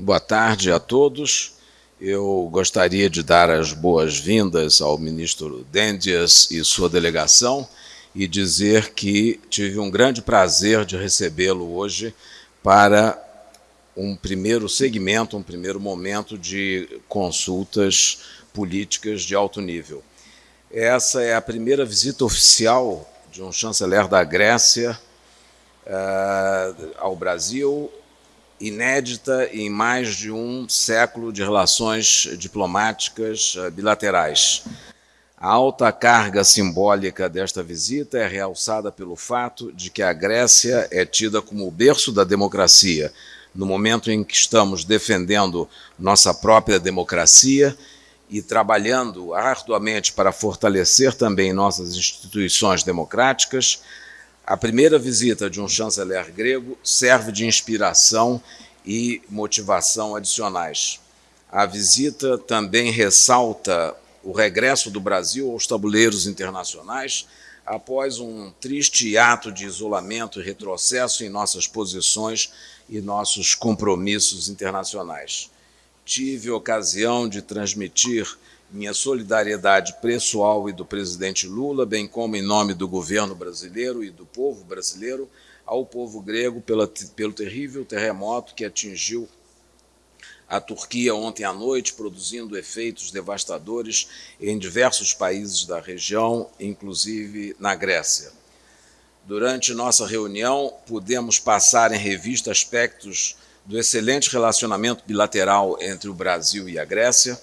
Boa tarde a todos. Eu gostaria de dar as boas-vindas ao ministro Dendias e sua delegação e dizer que tive um grande prazer de recebê-lo hoje para um primeiro segmento, um primeiro momento de consultas políticas de alto nível. Essa é a primeira visita oficial de um chanceler da Grécia uh, ao Brasil inédita em mais de um século de relações diplomáticas eh, bilaterais. A alta carga simbólica desta visita é realçada pelo fato de que a Grécia é tida como o berço da democracia, no momento em que estamos defendendo nossa própria democracia e trabalhando arduamente para fortalecer também nossas instituições democráticas, a primeira visita de um chanceler grego serve de inspiração e motivação adicionais. A visita também ressalta o regresso do Brasil aos tabuleiros internacionais após um triste ato de isolamento e retrocesso em nossas posições e nossos compromissos internacionais. Tive ocasião de transmitir minha solidariedade pessoal e do presidente Lula, bem como em nome do governo brasileiro e do povo brasileiro, ao povo grego pela, pelo terrível terremoto que atingiu a Turquia ontem à noite, produzindo efeitos devastadores em diversos países da região, inclusive na Grécia. Durante nossa reunião, pudemos passar em revista aspectos do excelente relacionamento bilateral entre o Brasil e a Grécia,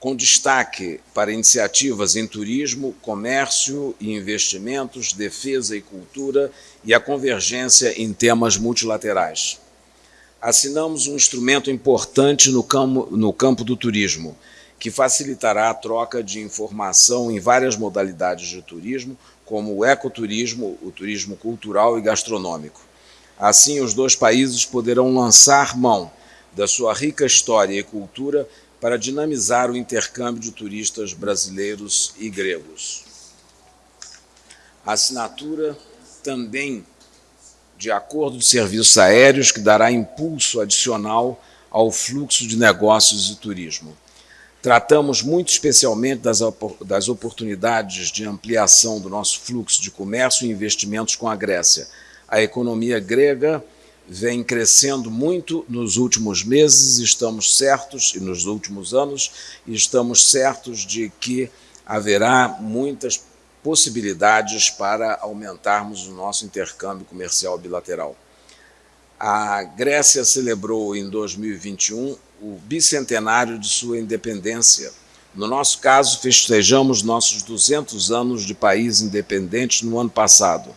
com destaque para iniciativas em turismo, comércio e investimentos, defesa e cultura e a convergência em temas multilaterais. Assinamos um instrumento importante no campo, no campo do turismo, que facilitará a troca de informação em várias modalidades de turismo, como o ecoturismo, o turismo cultural e gastronômico. Assim, os dois países poderão lançar mão da sua rica história e cultura para dinamizar o intercâmbio de turistas brasileiros e gregos. A assinatura também de acordo de serviços aéreos que dará impulso adicional ao fluxo de negócios e turismo. Tratamos muito especialmente das, das oportunidades de ampliação do nosso fluxo de comércio e investimentos com a Grécia. A economia grega vem crescendo muito nos últimos meses, estamos certos, e nos últimos anos, estamos certos de que haverá muitas possibilidades para aumentarmos o nosso intercâmbio comercial bilateral. A Grécia celebrou em 2021 o bicentenário de sua independência. No nosso caso, festejamos nossos 200 anos de país independente no ano passado.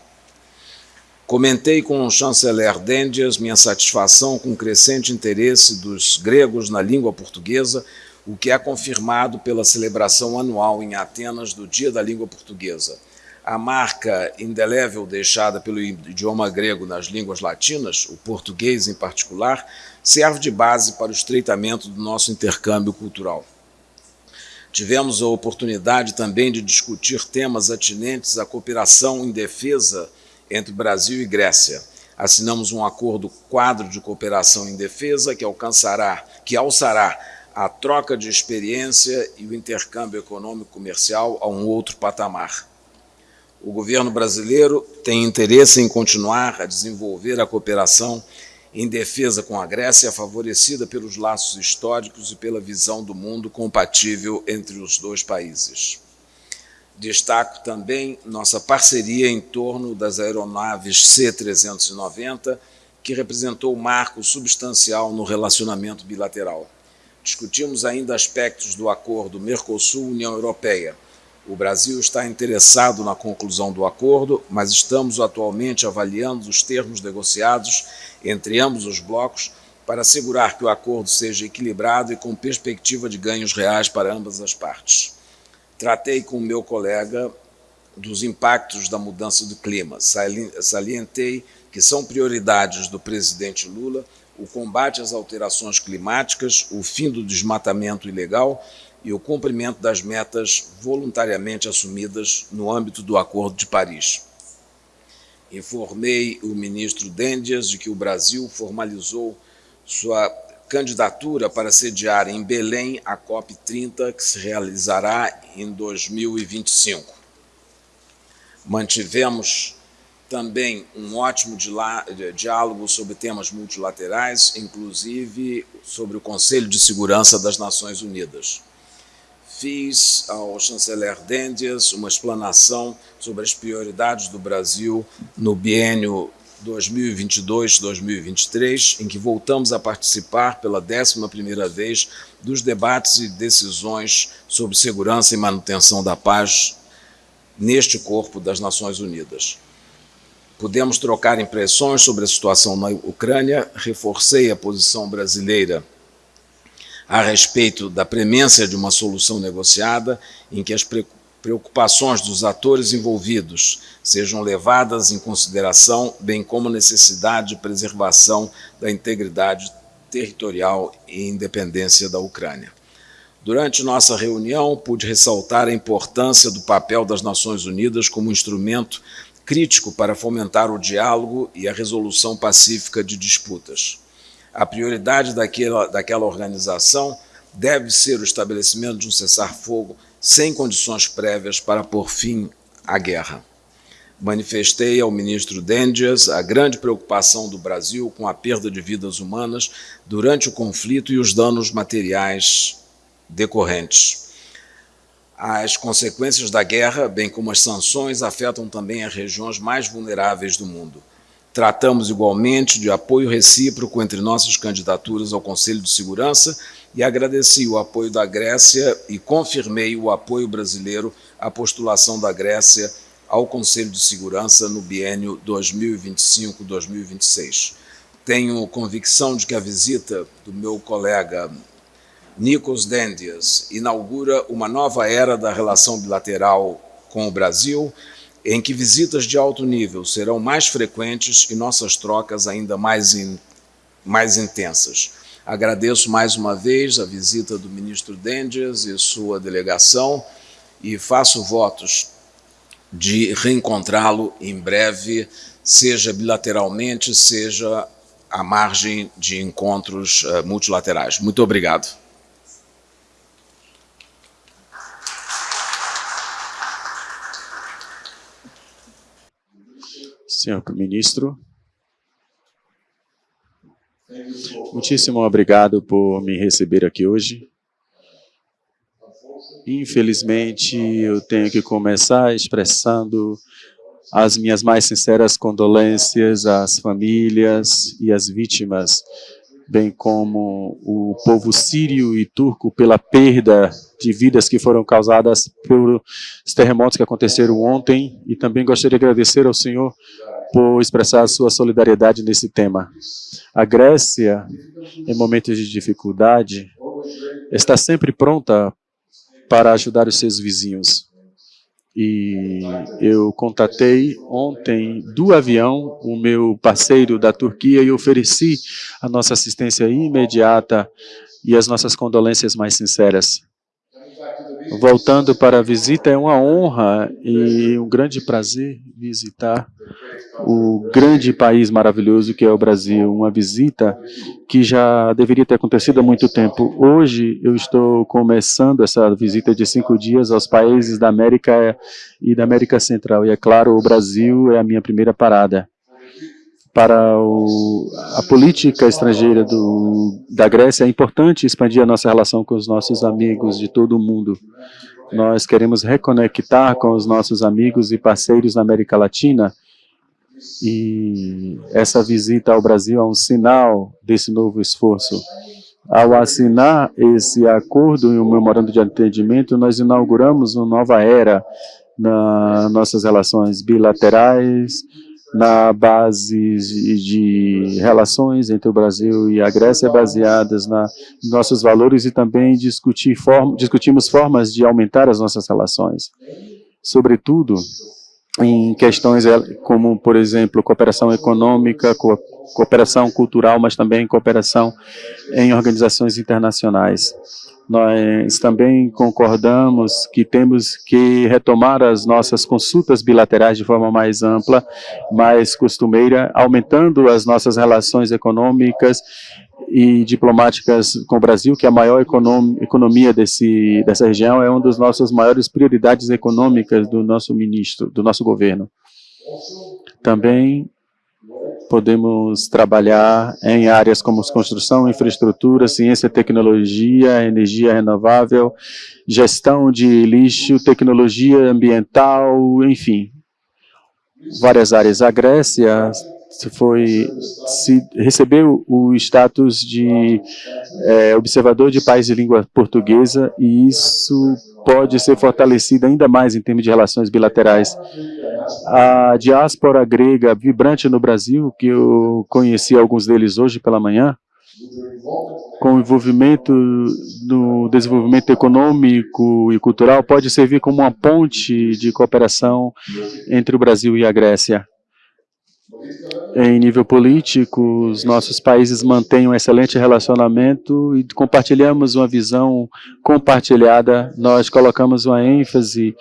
Comentei com o chanceler Dendias minha satisfação com o crescente interesse dos gregos na língua portuguesa, o que é confirmado pela celebração anual em Atenas do Dia da Língua Portuguesa. A marca indelével deixada pelo idioma grego nas línguas latinas, o português em particular, serve de base para o estreitamento do nosso intercâmbio cultural. Tivemos a oportunidade também de discutir temas atinentes à cooperação em defesa entre Brasil e Grécia. Assinamos um acordo quadro de cooperação em defesa que alcançará, que alçará a troca de experiência e o intercâmbio econômico comercial a um outro patamar. O governo brasileiro tem interesse em continuar a desenvolver a cooperação em defesa com a Grécia, favorecida pelos laços históricos e pela visão do mundo compatível entre os dois países. Destaco também nossa parceria em torno das aeronaves C-390, que representou um marco substancial no relacionamento bilateral. Discutimos ainda aspectos do acordo Mercosul-União Europeia. O Brasil está interessado na conclusão do acordo, mas estamos atualmente avaliando os termos negociados entre ambos os blocos para assegurar que o acordo seja equilibrado e com perspectiva de ganhos reais para ambas as partes. Tratei com o meu colega dos impactos da mudança do clima. Salientei que são prioridades do presidente Lula o combate às alterações climáticas, o fim do desmatamento ilegal e o cumprimento das metas voluntariamente assumidas no âmbito do Acordo de Paris. Informei o ministro Dendias de que o Brasil formalizou sua candidatura para sediar em Belém a COP30, que se realizará em 2025. Mantivemos também um ótimo diálogo sobre temas multilaterais, inclusive sobre o Conselho de Segurança das Nações Unidas. Fiz ao chanceler Dendias uma explanação sobre as prioridades do Brasil no biênio 2022-2023, em que voltamos a participar pela 11ª vez dos debates e decisões sobre segurança e manutenção da paz neste corpo das Nações Unidas. Pudemos trocar impressões sobre a situação na Ucrânia, reforcei a posição brasileira a respeito da premência de uma solução negociada em que as preocupações dos atores envolvidos sejam levadas em consideração, bem como necessidade de preservação da integridade territorial e independência da Ucrânia. Durante nossa reunião, pude ressaltar a importância do papel das Nações Unidas como instrumento crítico para fomentar o diálogo e a resolução pacífica de disputas. A prioridade daquela, daquela organização deve ser o estabelecimento de um cessar-fogo sem condições prévias para pôr fim à guerra. Manifestei ao ministro Dendias a grande preocupação do Brasil com a perda de vidas humanas durante o conflito e os danos materiais decorrentes. As consequências da guerra, bem como as sanções, afetam também as regiões mais vulneráveis do mundo. Tratamos igualmente de apoio recíproco entre nossas candidaturas ao Conselho de Segurança e agradeci o apoio da Grécia e confirmei o apoio brasileiro à postulação da Grécia ao Conselho de Segurança no biênio 2025-2026. Tenho convicção de que a visita do meu colega Nikos Dendias inaugura uma nova era da relação bilateral com o Brasil, em que visitas de alto nível serão mais frequentes e nossas trocas ainda mais, in, mais intensas. Agradeço mais uma vez a visita do ministro Dendias e sua delegação e faço votos de reencontrá-lo em breve, seja bilateralmente, seja à margem de encontros uh, multilaterais. Muito obrigado. Senhor Ministro, muitíssimo obrigado por me receber aqui hoje. Infelizmente, eu tenho que começar expressando as minhas mais sinceras condolências às famílias e às vítimas bem como o povo sírio e turco pela perda de vidas que foram causadas pelos terremotos que aconteceram ontem e também gostaria de agradecer ao Senhor por expressar a sua solidariedade nesse tema. A Grécia, em momentos de dificuldade, está sempre pronta para ajudar os seus vizinhos. E eu contatei ontem do avião o meu parceiro da Turquia e ofereci a nossa assistência imediata e as nossas condolências mais sinceras. Voltando para a visita, é uma honra e um grande prazer visitar o grande país maravilhoso que é o Brasil, uma visita que já deveria ter acontecido há muito tempo. Hoje eu estou começando essa visita de cinco dias aos países da América e da América Central, e é claro, o Brasil é a minha primeira parada. Para o, a política estrangeira do, da Grécia, é importante expandir a nossa relação com os nossos amigos de todo o mundo. Nós queremos reconectar com os nossos amigos e parceiros na América Latina, e essa visita ao Brasil é um sinal desse novo esforço. Ao assinar esse acordo e o memorando de entendimento, nós inauguramos uma nova era nas nossas relações bilaterais, na base de relações entre o Brasil e a Grécia baseadas na nossos valores e também discutir form, discutimos formas de aumentar as nossas relações. Sobretudo, em questões eh, como, por exemplo, cooperação econômica, co cooperação cultural, mas também cooperação em organizações internacionais. Nós também concordamos que temos que retomar as nossas consultas bilaterais de forma mais ampla, mais costumeira, aumentando as nossas relações econômicas e diplomáticas com o Brasil, que é a maior economia desse, dessa região, é uma das nossas maiores prioridades econômicas do nosso ministro, do nosso governo. Também podemos trabalhar em áreas como construção, infraestrutura, ciência, tecnologia, energia renovável, gestão de lixo, tecnologia ambiental, enfim, várias áreas. A Grécia foi se recebeu o status de é, observador de país de língua portuguesa e isso pode ser fortalecido ainda mais em termos de relações bilaterais. A diáspora grega vibrante no Brasil, que eu conheci alguns deles hoje pela manhã, com o envolvimento do desenvolvimento econômico e cultural, pode servir como uma ponte de cooperação entre o Brasil e a Grécia. Em nível político, os nossos países mantêm um excelente relacionamento e compartilhamos uma visão compartilhada. Nós colocamos uma ênfase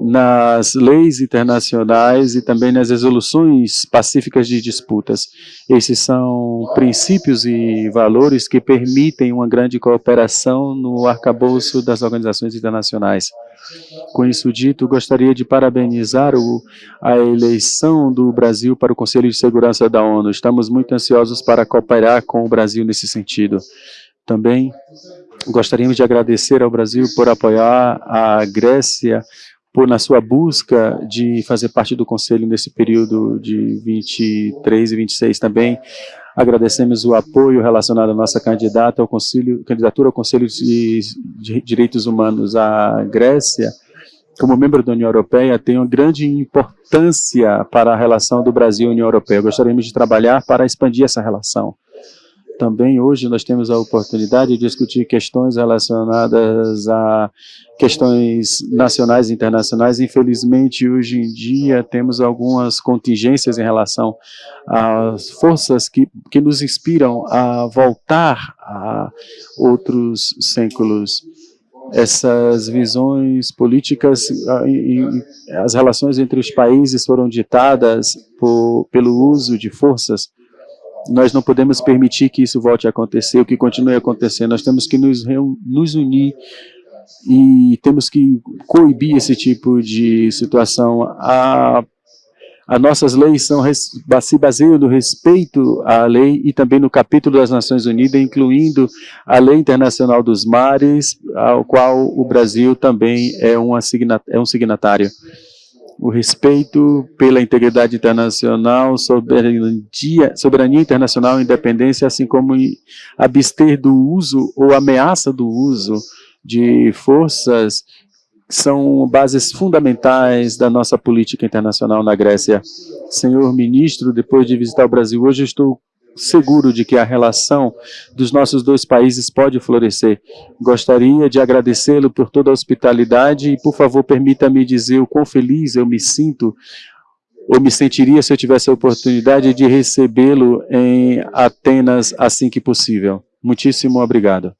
nas leis internacionais e também nas resoluções pacíficas de disputas. Esses são princípios e valores que permitem uma grande cooperação no arcabouço das organizações internacionais. Com isso dito, gostaria de parabenizar o, a eleição do Brasil para o Conselho de Segurança da ONU. Estamos muito ansiosos para cooperar com o Brasil nesse sentido. Também gostaríamos de agradecer ao Brasil por apoiar a Grécia por na sua busca de fazer parte do Conselho nesse período de 23 e 26 também. Agradecemos o apoio relacionado à nossa candidata ao Conselho, candidatura ao Conselho de, Direitos Humanos. A Grécia, como membro da União Europeia, tem uma grande importância para a relação do Brasil e União Europeia. Gostaríamos de trabalhar para expandir essa relação. Também hoje nós temos a oportunidade de discutir questões relacionadas a questões nacionais e internacionais. Infelizmente, hoje em dia, temos algumas contingências em relação às forças que, que nos inspiram a voltar a outros séculos essas visões políticas as relações entre os países foram ditadas por, pelo uso de forças nós não podemos permitir que isso volte a acontecer, o que continue acontecendo. Nós temos que nos, nos unir e temos que coibir esse tipo de situação. A, as nossas leis são, se baseiam no respeito à lei e também no capítulo das Nações Unidas, incluindo a Lei Internacional dos Mares, ao qual o Brasil também é, uma, é um signatário o respeito pela integridade internacional, soberania, soberania internacional, independência, assim como abster do uso ou ameaça do uso de forças são bases fundamentais da nossa política internacional na Grécia. Senhor ministro, depois de visitar o Brasil hoje, estou seguro de que a relação dos nossos dois países pode florescer. Gostaria de agradecê-lo por toda a hospitalidade e, por favor, permita-me dizer o quão feliz eu me sinto ou me sentiria se eu tivesse a oportunidade de recebê-lo em Atenas assim que possível. Muitíssimo obrigado.